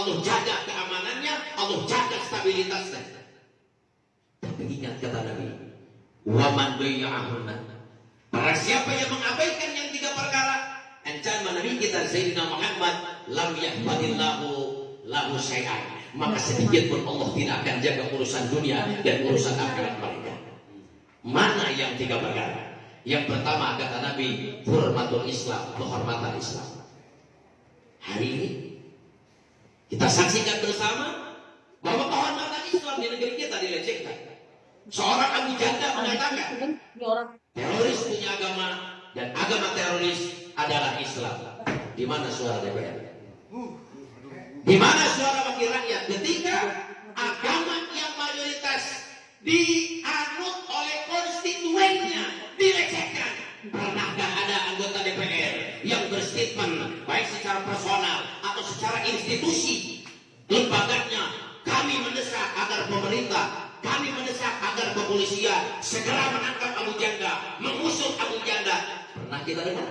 Allah jaga keamanannya, Allah jaga stabilitasnya. Tapi ingat kata Nabi, waman bayya'ahunna. Para siapa yang mengabaikan yang tiga perkara, ancaman Nabi kita Sayyidina Muhammad lam yahmadillahu lahu syai'an. Maka sedikit pun Allah tidak akan jaga urusan dunia dan urusan akhirat mereka. Mana yang tiga perkara? Yang pertama kata Nabi, hurmatul Islam, kehormatan Islam. Hari ini kita saksikan bersama bahwa kehormatan Islam di negeri kita dilecehkan. Seorang Abu Janda mengatakan, teroris punya agama dan agama teroris adalah Islam. Di mana suara DPR? Di mana suara wakil rakyat? Ketika agama yang mayoritas dianut oleh konstituennya dilecehkan. Pernahkah ada anggota DPR yang berstatement baik secara personal secara institusi lembaganya kami mendesak agar pemerintah kami mendesak agar kepolisian segera menangkap Abu Janda, mengusung Abu Janda. Pernah kita dengar?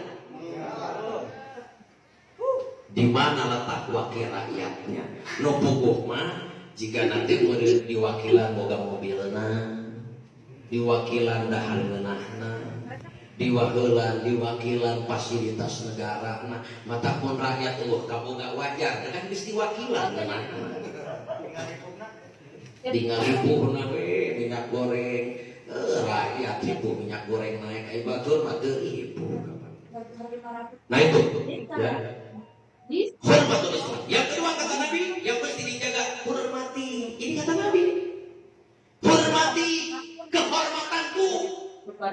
Di mana letak wakil rakyatnya? No puguh mah jika nanti mau di, diwakilan boga mobilna, diwakilan dahan ngeunahna, diwakilan diwakilan fasilitas negara. Nah mata pun rakyat uh kamu gak wajar. Kan geus diwakilan ngeunahna tinggal ibu we minyak goreng. Eh, rakyat ibu minyak goreng naik. Ai batur mah teu ibu nah itu. Ya. Hormatul Islam. Yang kedua kata Nabi yang mesti dijaga hormati ini kata Nabi hormati kehormatanku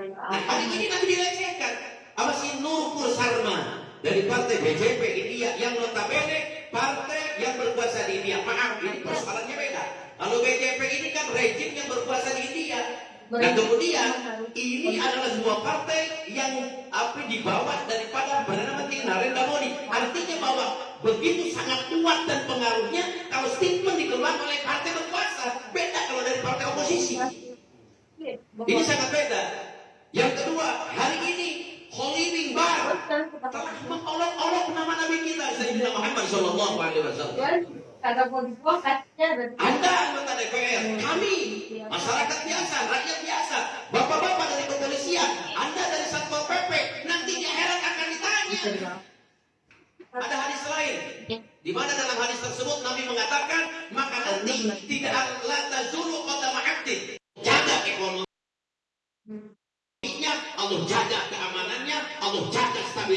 nah, hari ini Nabi dilecehkan apa si Nurpur Sarma dari partai BJP India yang notabene partai yang berkuasa di India maaf ini persoalannya beda kalau BJP ini kan rejim yang berkuasa di India dan kemudian ini adalah sebuah partai yang apa dibawa daripada Perdana Menteri Narendra Modi. Artinya bahwa begitu sangat kuat dan pengaruhnya kalau statement dikeluarkan oleh partai berkuasa. Beda kalau dari partai oposisi. Ini sangat beda. Yang kedua, hari ini Holy Bar. Telah mengolok-olok nama Nabi kita Sayyidina Muhammad Shallallahu Alaihi Wasallam. Anda anggota DPR, kami masyarakat biasa, rakyat biasa,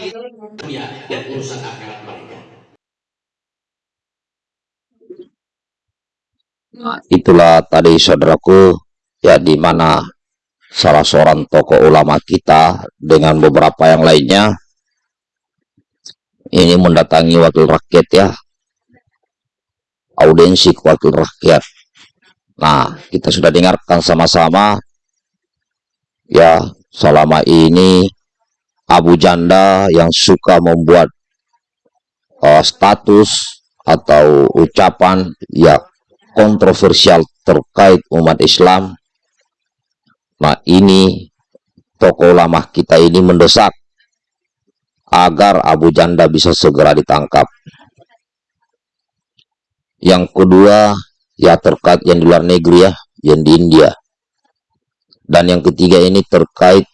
jaga stabilitasnya dan urusan akhirat mereka. itulah tadi saudaraku ya di mana salah seorang tokoh ulama kita dengan beberapa yang lainnya ini mendatangi wakil rakyat ya audiensi ke wakil rakyat nah kita sudah dengarkan sama-sama ya selama ini Abu Janda yang suka membuat uh, status atau ucapan ya kontroversial terkait umat Islam. Nah ini tokoh ulama kita ini mendesak agar Abu Janda bisa segera ditangkap. Yang kedua ya terkait yang di luar negeri ya, yang di India. Dan yang ketiga ini terkait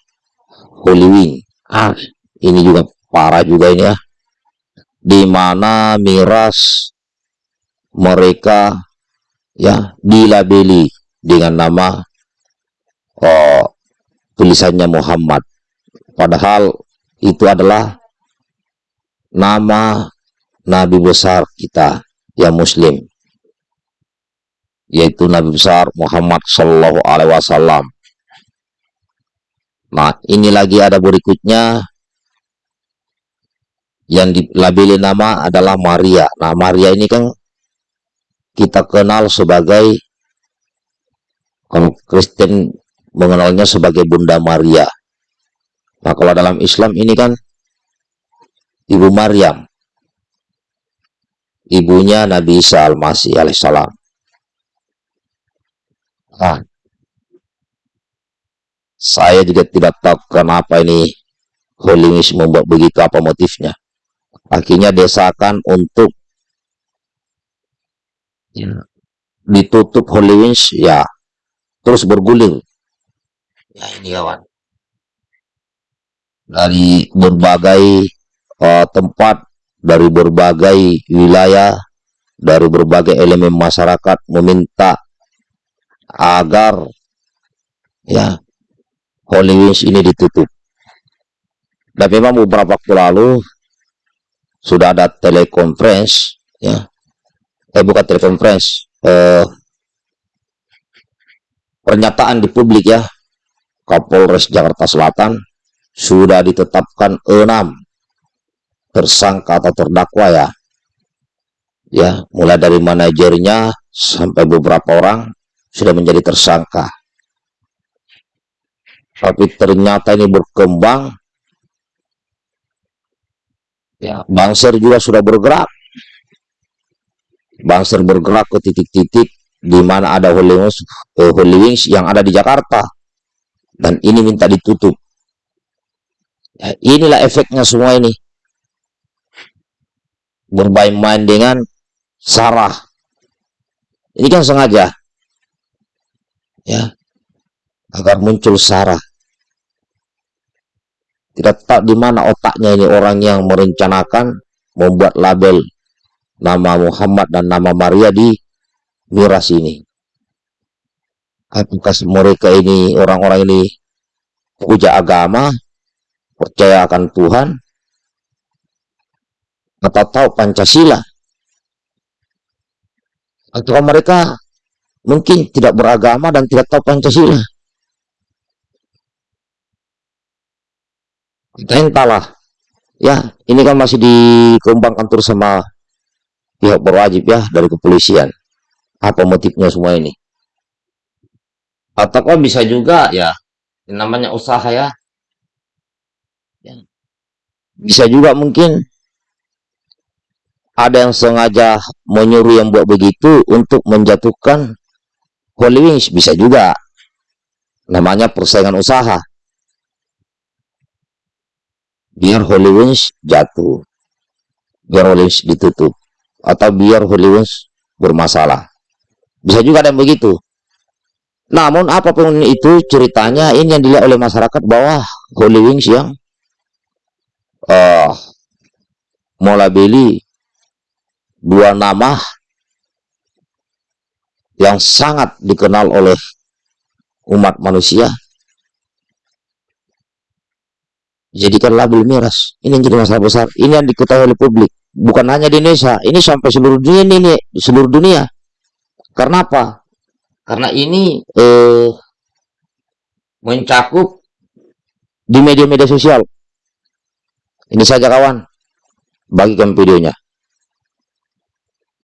Holy Wing. Ah, ini juga parah juga ini ya. Di mana miras mereka ya dilabeli dengan nama oh, tulisannya Muhammad padahal itu adalah nama nabi besar kita yang muslim yaitu nabi besar Muhammad Shallallahu Alaihi Wasallam nah ini lagi ada berikutnya yang dilabeli nama adalah Maria nah Maria ini kan kita kenal sebagai Kristen mengenalnya sebagai Bunda Maria. Nah, kalau dalam Islam ini kan Ibu Maryam. Ibunya Nabi Isa Al-Masih alaihissalam. Nah, saya juga tidak tahu kenapa ini Holimis membuat begitu apa motifnya. Akhirnya desakan untuk ya, ditutup Holy Wings ya terus bergulir ya ini kawan dari berbagai eh, tempat dari berbagai wilayah dari berbagai elemen masyarakat meminta agar ya Holy Wings ini ditutup. Dan memang beberapa waktu lalu sudah ada telekonferensi ya. Eh bukan telekonferensi eh, pernyataan di publik ya. Kapolres Jakarta Selatan sudah ditetapkan enam tersangka atau terdakwa ya. Ya mulai dari manajernya sampai beberapa orang sudah menjadi tersangka tapi ternyata ini berkembang. Ya Bangser juga sudah bergerak. Bangser bergerak ke titik-titik di mana ada Holy Wings, eh, Holy Wings yang ada di Jakarta. Dan ini minta ditutup. Ya, inilah efeknya semua ini. Bermain-main dengan Sarah. Ini kan sengaja. Ya agar muncul Sarah tidak tahu di mana otaknya ini orang yang merencanakan membuat label nama Muhammad dan nama Maria di miras ini. Apakah mereka ini orang-orang ini puja agama, percaya akan Tuhan, atau tahu Pancasila? Atau mereka mungkin tidak beragama dan tidak tahu Pancasila? Entahlah ya ini kan masih dikembangkan terus sama pihak berwajib ya dari kepolisian. Apa motifnya semua ini? Ataukah bisa juga ya namanya usaha ya. Ya. bisa juga mungkin. Ada yang sengaja menyuruh yang buat begitu untuk menjatuhkan Holy Wings bisa juga. Namanya persaingan usaha biar Holy Wings jatuh. Biar Holy Wings ditutup. Atau biar Holy Wings bermasalah. Bisa juga ada yang begitu. Namun apa pun itu ceritanya ini yang dilihat oleh masyarakat bahwa Holy Wings yang uh, melabeli dua nama yang sangat dikenal oleh umat manusia jadikan label miras. Ini yang jadi masalah besar. Ini yang diketahui oleh publik. Bukan hanya di Indonesia, ini sampai seluruh dunia ini, ini seluruh dunia. Karena apa? Karena ini eh, mencakup di media-media sosial. Ini saja kawan. Bagikan videonya.